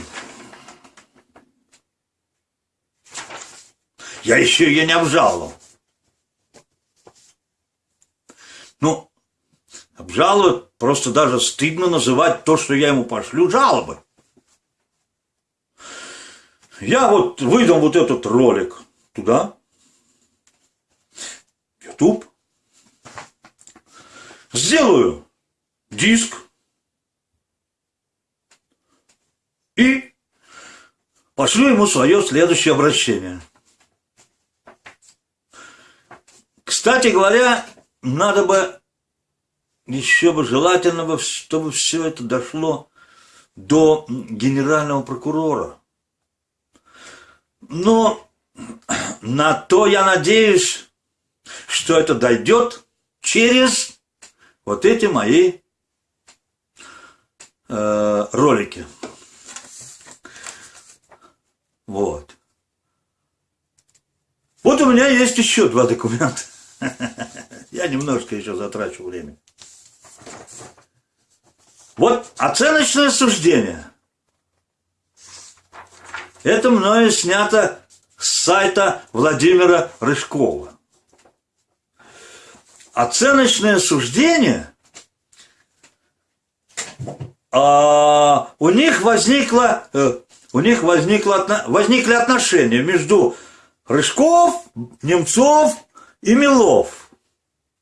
Я еще ее не обжаловал. Ну, обжаловать просто даже стыдно называть то, что я ему пошлю, жалобы. Я вот выдам вот этот ролик туда, YouTube, сделаю диск и пошлю ему свое следующее обращение. Кстати говоря, надо бы еще бы желательно бы, чтобы все это дошло до генерального прокурора. Но на то я надеюсь, что это дойдет через вот эти мои э, ролики. Вот. Вот у меня есть еще два документа. (laughs) Я немножко еще затрачу время. Вот оценочное суждение. Это мною снято с сайта Владимира Рыжкова оценочное суждение, а у них возникло, э, у них возникло, возникли отношения между Рыжков, Немцов и Милов.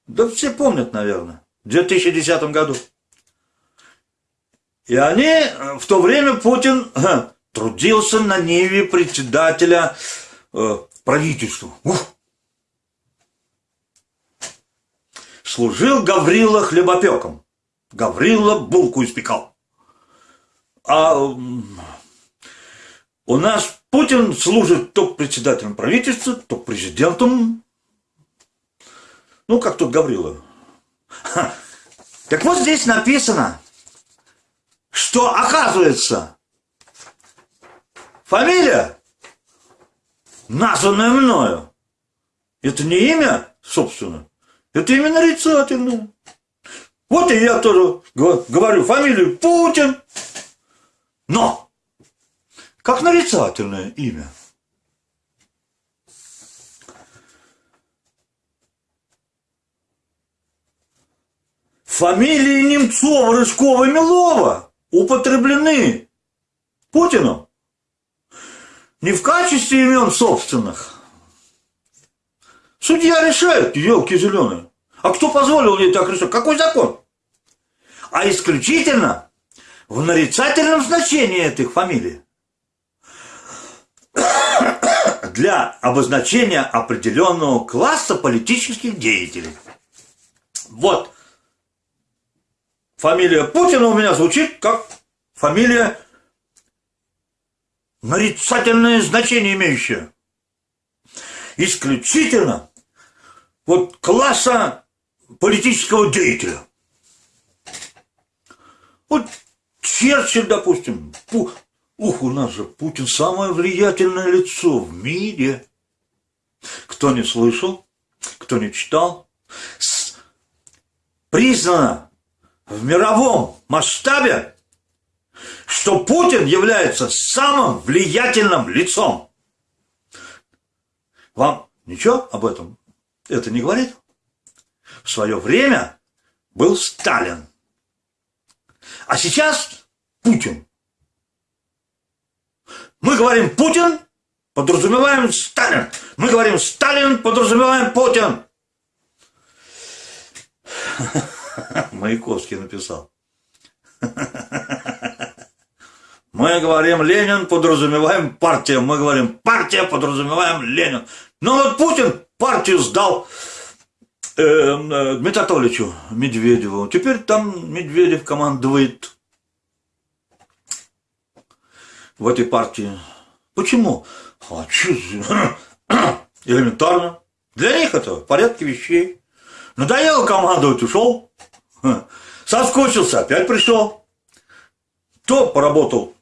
Да все помнят, наверное, в 2010 году. И они, э, в то время Путин э, трудился на ниве председателя правительства. Ух! Служил Гаврила хлебопеком. Гаврила булку испекал. А у нас Путин служит то председателем правительства, то президентом. Ну, как тут Гаврила. Так вот здесь написано, что оказывается, фамилия, названная мною, это не имя, собственно, это именно нарицательное. Вот и я тоже говорю фамилию Путин. Но, как нарицательное имя. Фамилии Немцова, Рыжкова Милова употреблены Путиным не в качестве имен собственных, Судья решает, елки зеленые. А кто позволил ей так решать? Какой закон? А исключительно в нарицательном значении этих фамилий. (coughs) Для обозначения определенного класса политических деятелей. Вот. Фамилия Путина у меня звучит как фамилия нарицательное значение имеющее. Исключительно вот класса политического деятеля. Вот Черчилль, допустим, Пу... ух, у нас же Путин самое влиятельное лицо в мире. Кто не слышал, кто не читал, с... признано в мировом масштабе, что Путин является самым влиятельным лицом. Вам ничего об этом это не говорит? В свое время был Сталин. А сейчас Путин. Мы говорим Путин, подразумеваем Сталин. Мы говорим Сталин, подразумеваем Путин. (laughs) Маяковский написал. (laughs) Мы говорим Ленин, подразумеваем партия. Мы говорим партия, подразумеваем Ленин. Но вот Путин партию сдал э, э, Дмитрию Анатольевичу Медведеву. Теперь там Медведев командует в этой партии. Почему? А что (coughs) элементарно. Для них это в порядке вещей. Надоело командовать, ушел. (laughs) Соскучился, опять пришел. То поработал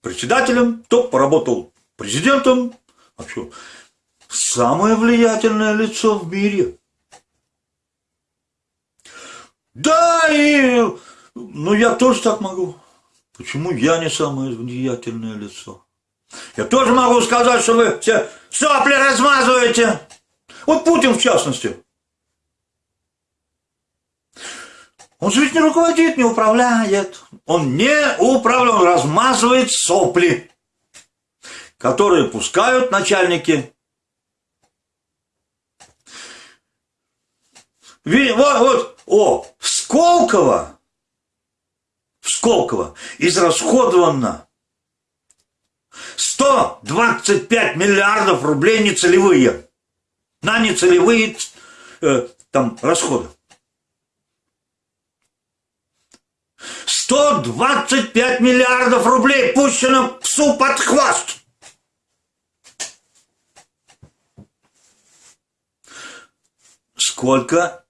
председателем, то поработал президентом. А что? Самое влиятельное лицо в мире. Да, и... Ну, я тоже так могу. Почему я не самое влиятельное лицо? Я тоже могу сказать, что вы все сопли размазываете. Вот Путин в частности. Он же ведь не руководит, не управляет. Он не управляет, он размазывает сопли, которые пускают начальники. Вот, вот, о, в Сколково, в Сколково израсходовано 125 миллиардов рублей нецелевые. На нецелевые э, там расходы. 125 миллиардов рублей пущено псу под хвост. Сколько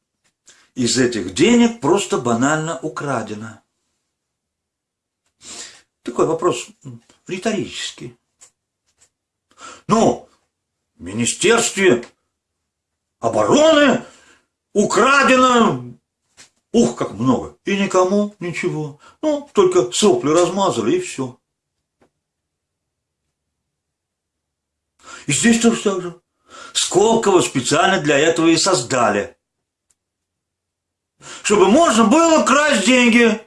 из этих денег просто банально украдено? Такой вопрос риторический. Ну, в Министерстве обороны украдено Ух, как много. И никому ничего. Ну, только сопли размазали и все. И здесь тоже так же. Сколково специально для этого и создали. Чтобы можно было красть деньги.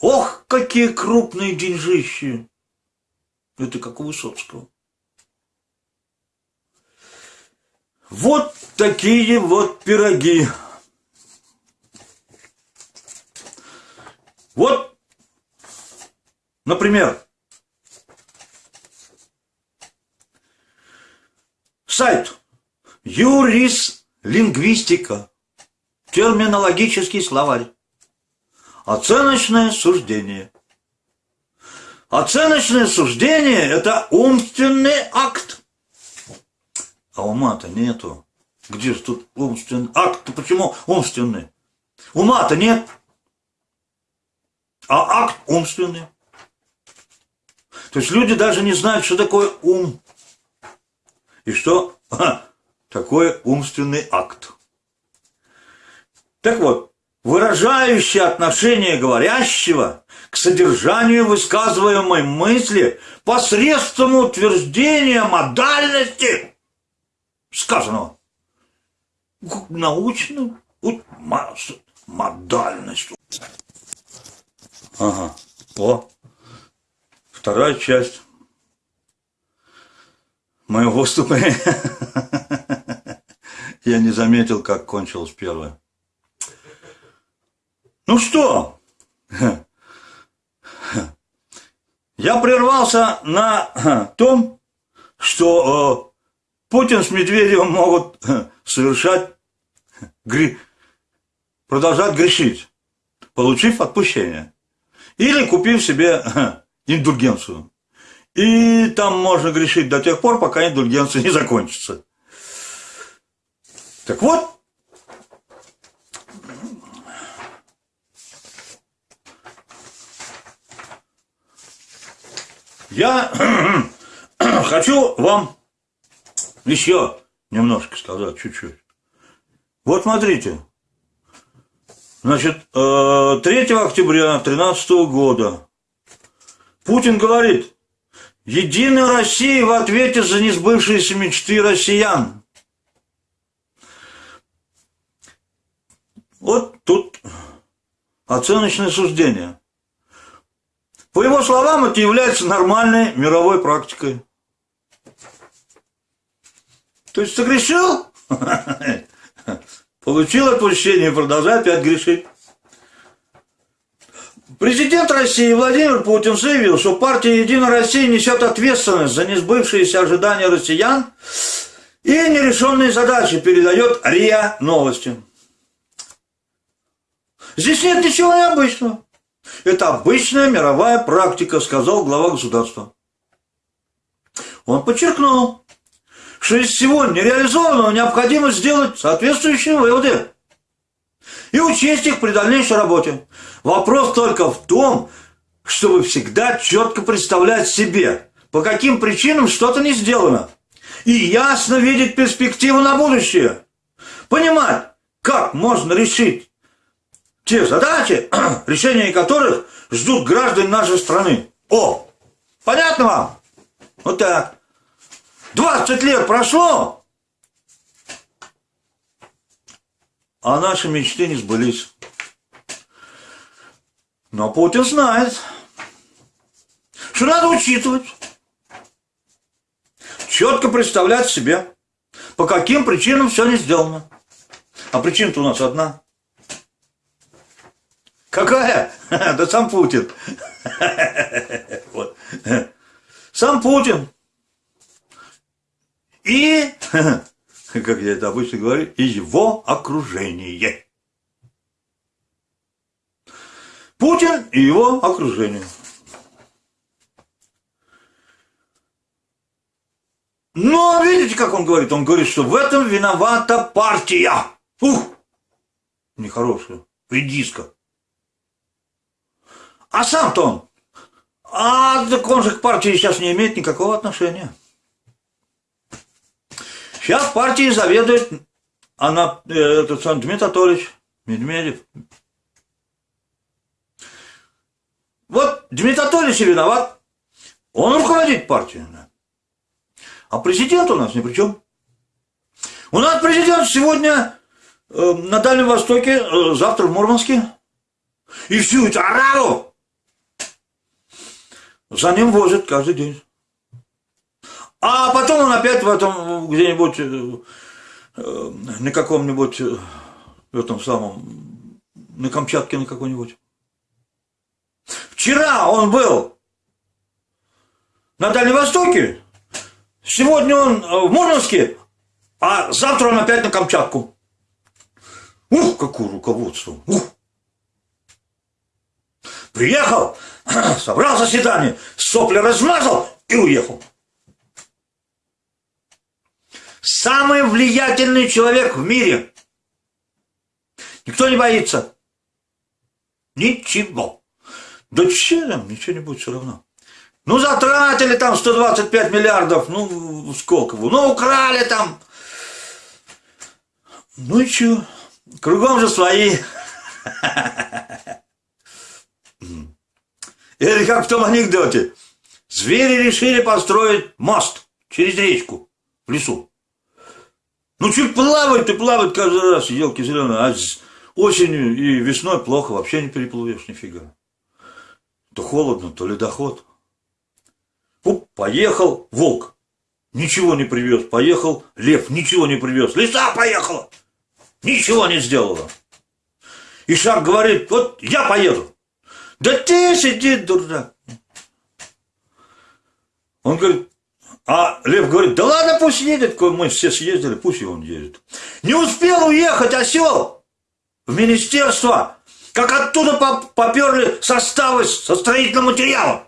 Ох, какие крупные деньжищи. Это как у Высоцкого. Вот такие вот пироги. Вот, например, сайт Юрис Лингвистика, терминологический словарь, оценочное суждение. Оценочное суждение – это умственный акт. А ума-то нету. Где же тут умственный? Акт-то почему умственный? Ума-то нет. А акт умственный. То есть люди даже не знают, что такое ум. И что (laughs) такое умственный акт. Так вот, выражающее отношение говорящего к содержанию высказываемой мысли посредством утверждения модальности сказанного научную модальность. Ага. О, вторая часть моего выступление. Я не заметил, как кончилось первое. Ну что? Я прервался на том, что э, Путин с Медведевым могут совершать, гри... продолжать грешить, получив отпущение. Или купив себе индульгенцию. И там можно грешить до тех пор, пока индульгенция не закончится. Так вот, я (clears throat) хочу вам еще немножко сказать, чуть-чуть. Вот смотрите, значит, 3 э, октября 2013 года Путин говорит, Единая Россия в ответе за несбывшиеся мечты россиян. Вот тут оценочное суждение. По его словам, это является нормальной мировой практикой. То есть согрешил, (laughs) получил отпущение и продолжает опять грешить. Президент России Владимир Путин заявил, что партия «Единая Россия» несет ответственность за несбывшиеся ожидания россиян и нерешенные задачи передает РИА Новости. Здесь нет ничего необычного. Это обычная мировая практика, сказал глава государства. Он подчеркнул, что из всего нереализованного необходимо сделать соответствующие выводы и учесть их при дальнейшей работе. Вопрос только в том, чтобы всегда четко представлять себе, по каким причинам что-то не сделано, и ясно видеть перспективу на будущее. Понимать, как можно решить те задачи, (clears throat) решения которых ждут граждане нашей страны. О, понятно вам? Вот так. 20 лет прошло, а наши мечты не сбылись. Но Путин знает, что надо учитывать, четко представлять себе, по каким причинам все не сделано. А причина-то у нас одна. Какая? (laughs) Да сам Путин. (laughs) Вот. Сам Путин. И (laughs) как я это обычно говорю, его окружение. Путин и его окружение. Но видите, как он говорит? Он говорит, что в этом виновата партия. Ух, нехорошая, редиска. А сам-то он, а так он же к партии сейчас не имеет никакого отношения. Сейчас партией заведует она, э, этот сам Дмитрий Анатольевич Медведев. Вот Дмитрий Анатольевич виноват. Он руководит партией. А президент у нас ни при чем. У нас президент сегодня э, на Дальнем Востоке, э, завтра в Мурманске. И всю эту араву за ним возят каждый день. А потом он опять в этом где-нибудь э, э, на каком-нибудь э, в этом самом на Камчатке на какой-нибудь. Вчера он был на Дальнем Востоке, сегодня он в Мурманске, а завтра он опять на Камчатку. Ух, какое руководство! Ух! Приехал, (clears throat) собрал заседание, сопли размазал и уехал. Самый влиятельный человек в мире. Никто не боится. Ничего. Да чем? Ничего не будет все равно. Ну, затратили там 125 миллиардов, ну, сколько? Ну, украли там. Ну и что? Кругом же свои. (laughs) Это как в том анекдоте. Звери решили построить мост через речку в лесу. Ну, чуть плавает и плавает каждый раз, елки зеленые, а осенью и весной плохо, вообще не переплывешь нифига. То холодно, то ледоход. Уп, поехал волк ничего не привез. Поехал Лев, ничего не привез. Лиса поехала, ничего не сделала. Ишак говорит, вот я поеду. Да ты сиди, дурак. Он говорит, а Лев говорит, да ладно, пусть едет, мы все съездили, пусть и он едет. Не успел уехать осел в министерство, как оттуда поперли составы со строительным материалом.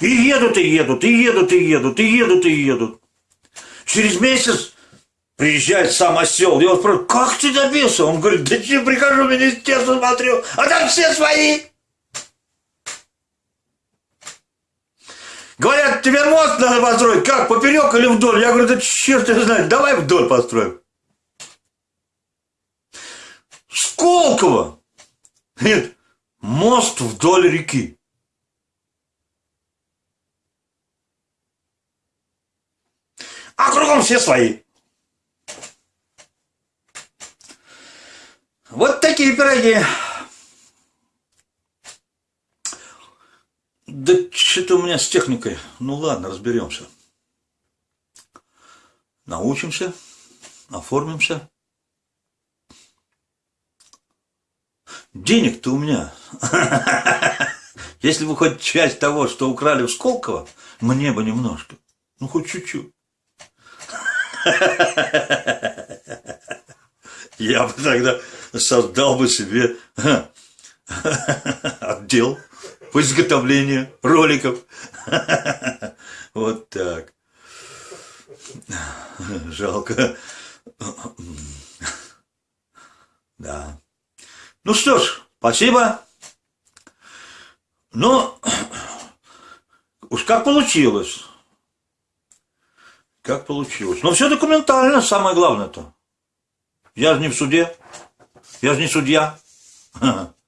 И едут, и едут, и едут, и едут, и едут, и едут. Через месяц приезжает сам осел, и он спрашивает, как ты добился? Он говорит, да че, прихожу в министерство, смотрю, а там все свои. Говорят, тебе мост надо построить. Как, поперек или вдоль? Я говорю, да черт не знает, давай вдоль построим. Сколково. Нет, мост вдоль реки. А кругом все свои. Вот такие пироги. Да что-то у меня с техникой. Ну ладно, разберемся. Научимся, оформимся. Денег-то у меня. (laughs) Если бы хоть часть того, что украли в Сколково, мне бы немножко. Ну, хоть чуть-чуть. (laughs) Я бы тогда создал бы себе отдел по изготовлению роликов. (laughs) Вот так. Жалко. Да. Ну что ж, спасибо. Ну, уж как получилось. Как получилось. Но все документально, самое главное-то. Я же не в суде. Я же не судья. (laughs)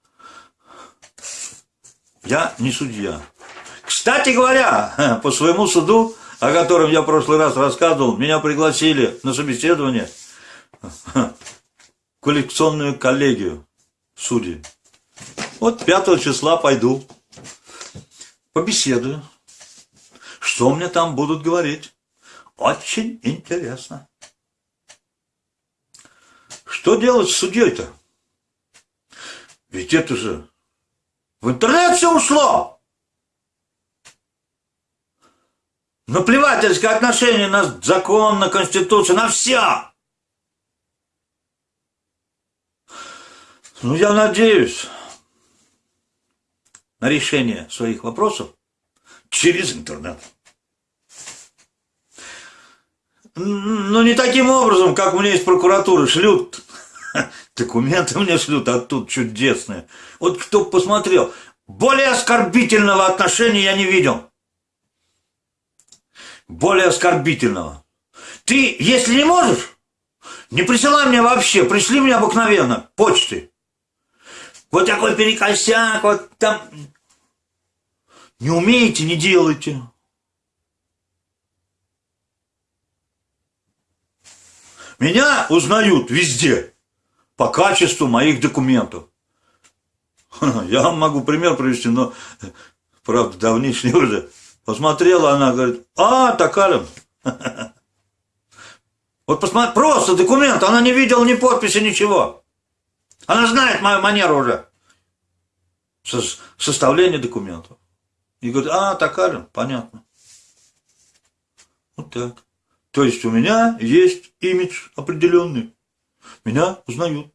Я не судья. Кстати говоря, по своему суду, о котором я в прошлый раз рассказывал, меня пригласили на собеседование в коллекционную коллегию судей. Вот 5 числа пойду, побеседую. Что мне там будут говорить? Очень интересно. Что делать с судьей-то? Ведь это же в интернет все ушло. Наплевательское отношение на закон, на конституцию, на все. Ну, я надеюсь на решение своих вопросов через интернет. Ну, не таким образом, как мне из прокуратуры шлют (laughs) Документы (laughs) мне шлют оттуда чудесные. Вот кто посмотрел, более оскорбительного отношения я не видел. Более оскорбительного. Ты, если не можешь, не присылай мне вообще, пришли мне обыкновенно, почты. Вот такой перекосяк, вот там. Не умеете, не делайте. Меня узнают везде по качеству моих документов. (laughs) Я вам могу пример привести, но, правда, давнишний уже. Посмотрела она, говорит, а, Токарин. (laughs) Вот посмотри, просто документ, она не видела ни подписи, ничего. Она знает мою манеру уже. Составление документов. И говорит, а, Токарин, понятно. Вот так. То есть у меня есть имидж определенный. Меня узнают.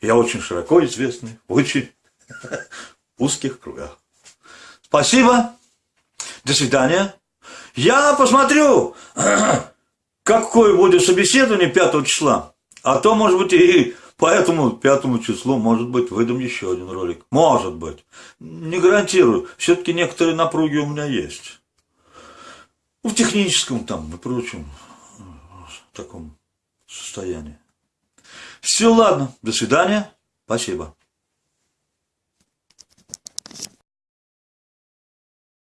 Я очень широко известный очень (laughs) узких кругах. Спасибо. До свидания. Я посмотрю, (clears throat) какое будет собеседование 5 числа. А то, может быть, и по этому пятому числу, может быть, выдам еще один ролик. Может быть. Не гарантирую. Все-таки некоторые напруги у меня есть. В техническом там и прочем таком состоянии. Все, ладно. До свидания. Спасибо.